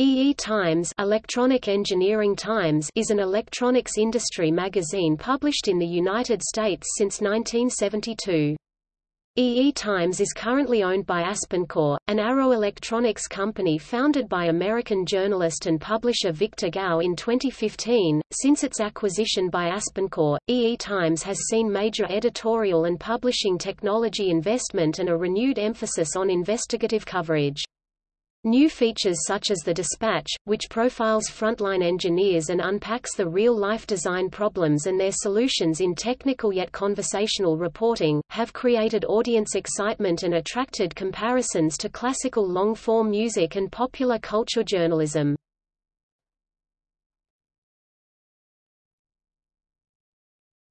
EE Times Electronic Engineering Times is an electronics industry magazine published in the United States since 1972. EE Times is currently owned by AspenCore, an Arrow Electronics company founded by American journalist and publisher Victor Gao in 2015. Since its acquisition by AspenCore, EE Times has seen major editorial and publishing technology investment and a renewed emphasis on investigative coverage. New features such as the Dispatch, which profiles frontline engineers and unpacks the real-life design problems and their solutions in technical yet conversational reporting, have created audience excitement and attracted comparisons to classical long-form music and popular culture journalism.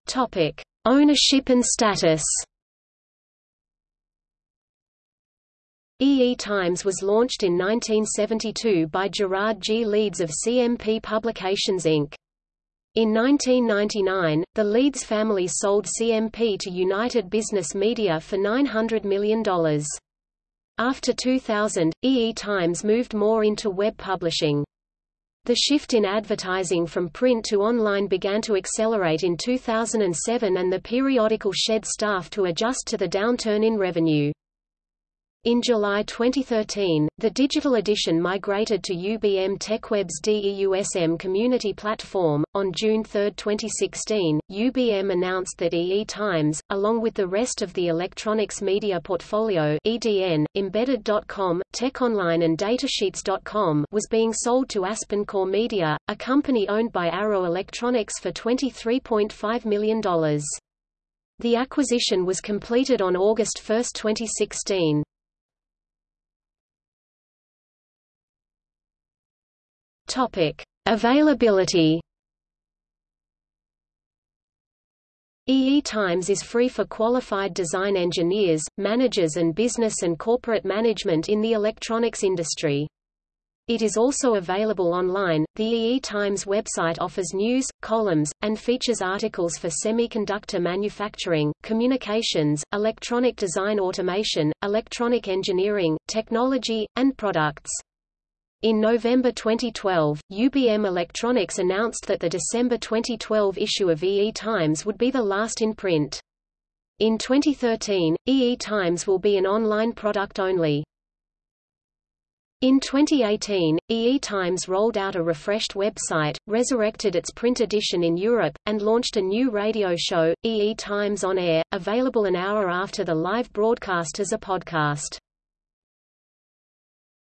Topic: Ownership and status. EE Times was launched in 1972 by Gerard G. Leeds of CMP Publications Inc. In 1999, the Leeds family sold CMP to United Business Media for $900 million. After 2000, EE Times moved more into web publishing. The shift in advertising from print to online began to accelerate in 2007 and the periodical shed staff to adjust to the downturn in revenue. In July 2013, the digital edition migrated to UBM TechWeb's DEUSM community platform. On June 3, 2016, UBM announced that EE Times, along with the rest of the electronics media portfolio (EDN), Embedded.com, TechOnline, and Datasheets.com, was being sold to AspenCore Media, a company owned by Arrow Electronics for $23.5 million. The acquisition was completed on August 1, 2016. Topic: Availability. EE Times is free for qualified design engineers, managers and business and corporate management in the electronics industry. It is also available online. The EE Times website offers news, columns, and features articles for semiconductor manufacturing, communications, electronic design automation, electronic engineering, technology, and products. In November 2012, UBM Electronics announced that the December 2012 issue of EE Times would be the last in print. In 2013, EE Times will be an online product only. In 2018, EE Times rolled out a refreshed website, resurrected its print edition in Europe, and launched a new radio show, EE Times On Air, available an hour after the live broadcast as a podcast.